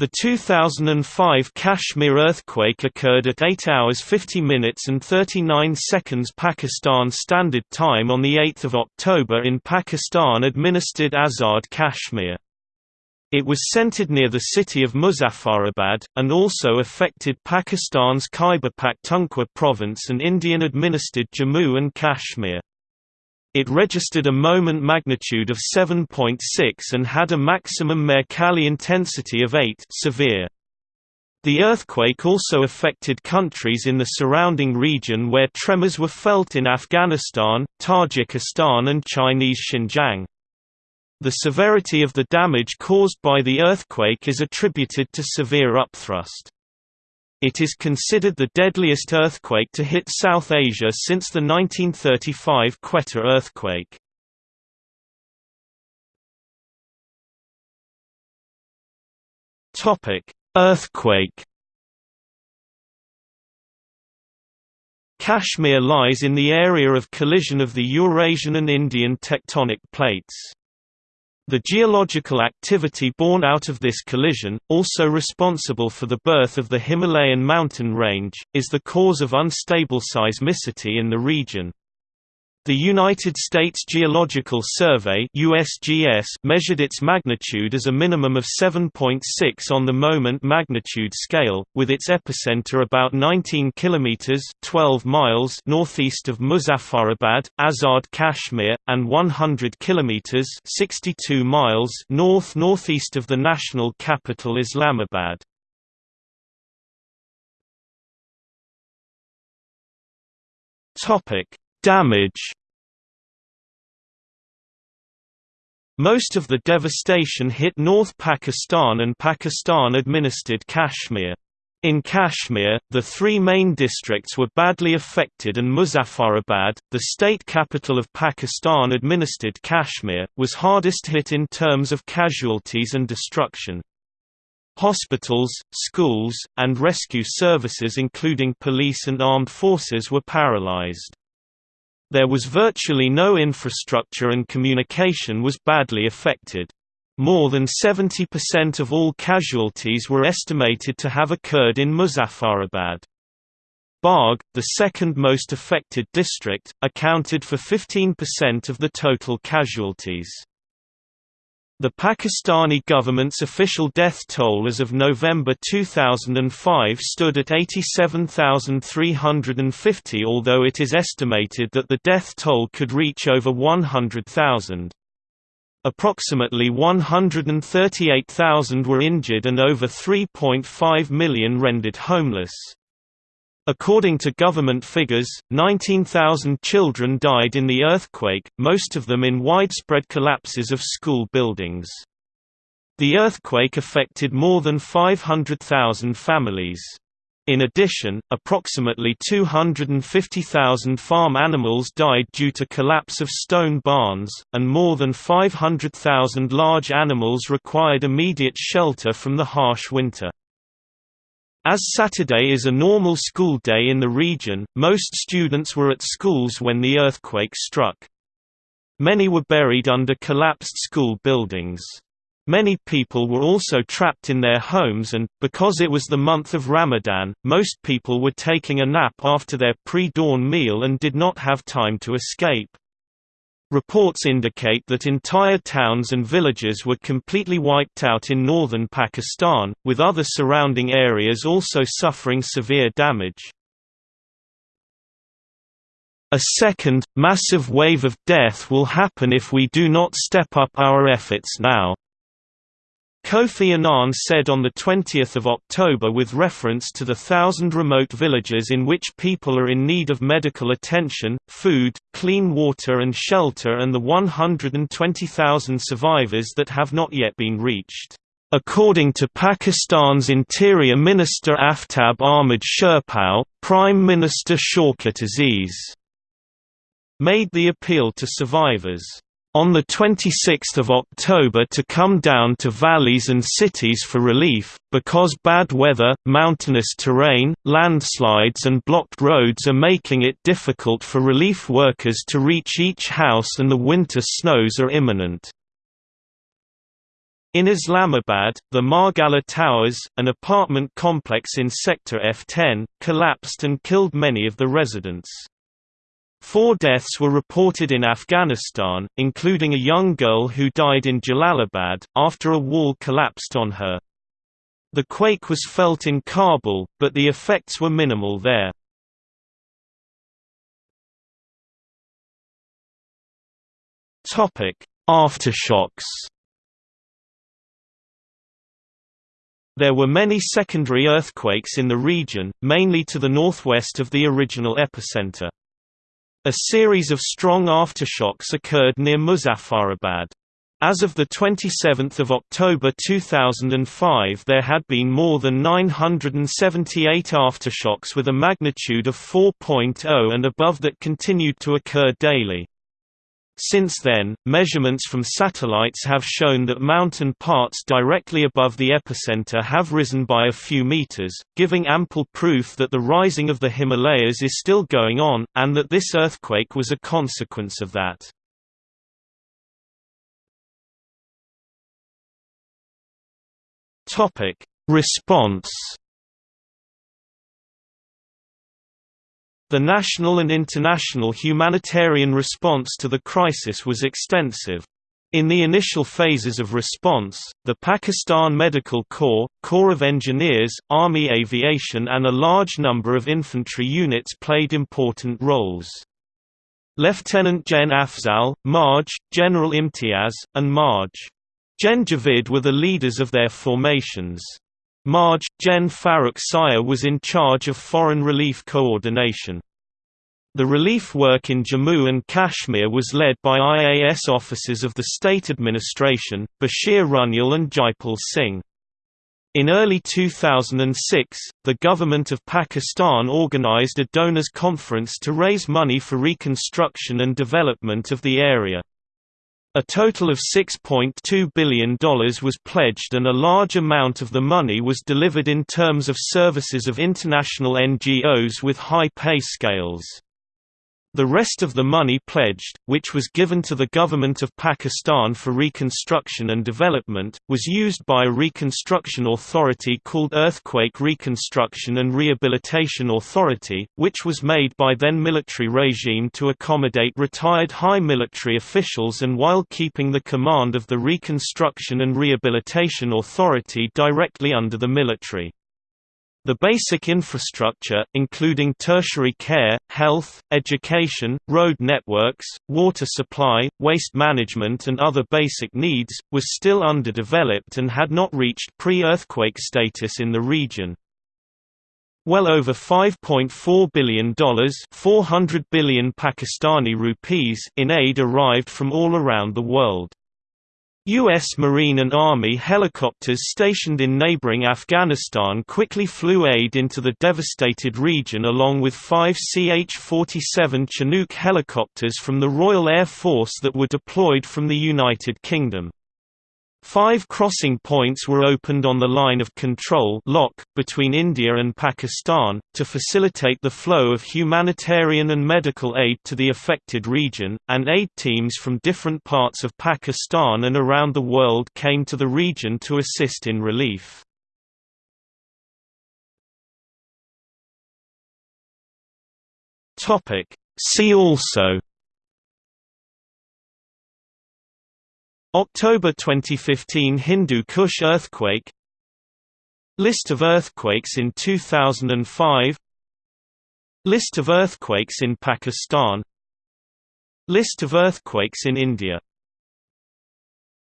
The 2005 Kashmir earthquake occurred at 8 hours 50 minutes and 39 seconds Pakistan Standard Time on 8 October in Pakistan-administered Azad Kashmir. It was centered near the city of Muzaffarabad, and also affected Pakistan's Khyber Pakhtunkhwa province and Indian-administered Jammu and Kashmir. It registered a moment magnitude of 7.6 and had a maximum Mercalli intensity of 8 severe. The earthquake also affected countries in the surrounding region where tremors were felt in Afghanistan, Tajikistan and Chinese Xinjiang. The severity of the damage caused by the earthquake is attributed to severe upthrust. It is considered the deadliest earthquake to hit South Asia since the 1935 Quetta earthquake. Topic: Earthquake. Kashmir lies in the area of collision of the Eurasian and Indian tectonic plates. The geological activity born out of this collision, also responsible for the birth of the Himalayan mountain range, is the cause of unstable seismicity in the region. The United States Geological Survey USGS measured its magnitude as a minimum of 7.6 on the moment magnitude scale, with its epicenter about 19 kilometers (12 miles) northeast of Muzaffarabad, Azad Kashmir, and 100 kilometers (62 miles) north-northeast of the national capital Islamabad. Topic: Damage Most of the devastation hit North Pakistan and Pakistan-administered Kashmir. In Kashmir, the three main districts were badly affected and Muzaffarabad, the state capital of Pakistan-administered Kashmir, was hardest hit in terms of casualties and destruction. Hospitals, schools, and rescue services including police and armed forces were paralyzed. There was virtually no infrastructure and communication was badly affected. More than 70% of all casualties were estimated to have occurred in Muzaffarabad. Bagh, the second most affected district, accounted for 15% of the total casualties. The Pakistani government's official death toll as of November 2005 stood at 87,350 although it is estimated that the death toll could reach over 100,000. Approximately 138,000 were injured and over 3.5 million rendered homeless. According to government figures, 19,000 children died in the earthquake, most of them in widespread collapses of school buildings. The earthquake affected more than 500,000 families. In addition, approximately 250,000 farm animals died due to collapse of stone barns, and more than 500,000 large animals required immediate shelter from the harsh winter. As Saturday is a normal school day in the region, most students were at schools when the earthquake struck. Many were buried under collapsed school buildings. Many people were also trapped in their homes and, because it was the month of Ramadan, most people were taking a nap after their pre-dawn meal and did not have time to escape. Reports indicate that entire towns and villages were completely wiped out in northern Pakistan, with other surrounding areas also suffering severe damage. A second, massive wave of death will happen if we do not step up our efforts now. Kofi Annan said on 20 October with reference to the thousand remote villages in which people are in need of medical attention, food, clean water and shelter and the 120,000 survivors that have not yet been reached. According to Pakistan's Interior Minister Aftab Ahmad Sherpao, Prime Minister Shaukat Aziz made the appeal to survivors on 26 October to come down to valleys and cities for relief, because bad weather, mountainous terrain, landslides and blocked roads are making it difficult for relief workers to reach each house and the winter snows are imminent. In Islamabad, the Margalla Towers, an apartment complex in Sector F10, collapsed and killed many of the residents. Four deaths were reported in Afghanistan, including a young girl who died in Jalalabad, after a wall collapsed on her. The quake was felt in Kabul, but the effects were minimal there. Aftershocks There were many secondary earthquakes in the region, mainly to the northwest of the original epicenter. A series of strong aftershocks occurred near Muzaffarabad. As of 27 October 2005 there had been more than 978 aftershocks with a magnitude of 4.0 and above that continued to occur daily. Since then, measurements from satellites have shown that mountain parts directly above the epicenter have risen by a few meters, giving ample proof that the rising of the Himalayas is still going on, and that this earthquake was a consequence of that. Response The national and international humanitarian response to the crisis was extensive. In the initial phases of response, the Pakistan Medical Corps, Corps of Engineers, Army Aviation and a large number of infantry units played important roles. Lieutenant Gen Afzal, Marj, General Imtiaz, and Marj. Gen Javid were the leaders of their formations. Marj, Gen Farooq Sire was in charge of foreign relief coordination. The relief work in Jammu and Kashmir was led by IAS officers of the state administration, Bashir Runyal and Jaipal Singh. In early 2006, the government of Pakistan organized a donors conference to raise money for reconstruction and development of the area. A total of $6.2 billion was pledged and a large amount of the money was delivered in terms of services of international NGOs with high pay scales. The rest of the money pledged, which was given to the government of Pakistan for reconstruction and development, was used by a reconstruction authority called Earthquake Reconstruction and Rehabilitation Authority, which was made by then military regime to accommodate retired high military officials and while keeping the command of the Reconstruction and Rehabilitation Authority directly under the military. The basic infrastructure, including tertiary care, health, education, road networks, water supply, waste management and other basic needs, was still underdeveloped and had not reached pre-earthquake status in the region. Well over $5.4 billion 400 billion Pakistani rupees in aid arrived from all around the world. U.S. Marine and Army helicopters stationed in neighboring Afghanistan quickly flew aid into the devastated region along with five CH-47 Chinook helicopters from the Royal Air Force that were deployed from the United Kingdom. Five crossing points were opened on the line of control lock between India and Pakistan, to facilitate the flow of humanitarian and medical aid to the affected region, and aid teams from different parts of Pakistan and around the world came to the region to assist in relief. See also October 2015 Hindu Kush earthquake. List of earthquakes in 2005 List of earthquakes in Pakistan. List of earthquakes in India